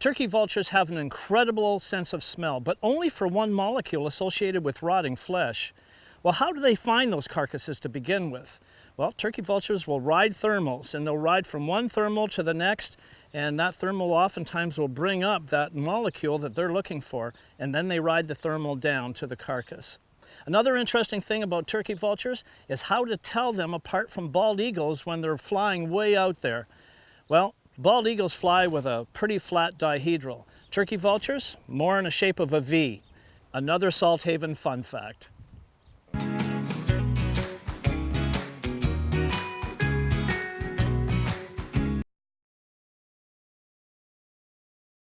Turkey vultures have an incredible sense of smell, but only for one molecule associated with rotting flesh. Well, how do they find those carcasses to begin with? Well, turkey vultures will ride thermals, and they'll ride from one thermal to the next, and that thermal oftentimes will bring up that molecule that they're looking for, and then they ride the thermal down to the carcass. Another interesting thing about turkey vultures is how to tell them apart from bald eagles when they're flying way out there. Well, Bald eagles fly with a pretty flat dihedral. Turkey vultures, more in the shape of a V. Another Salt Haven fun fact.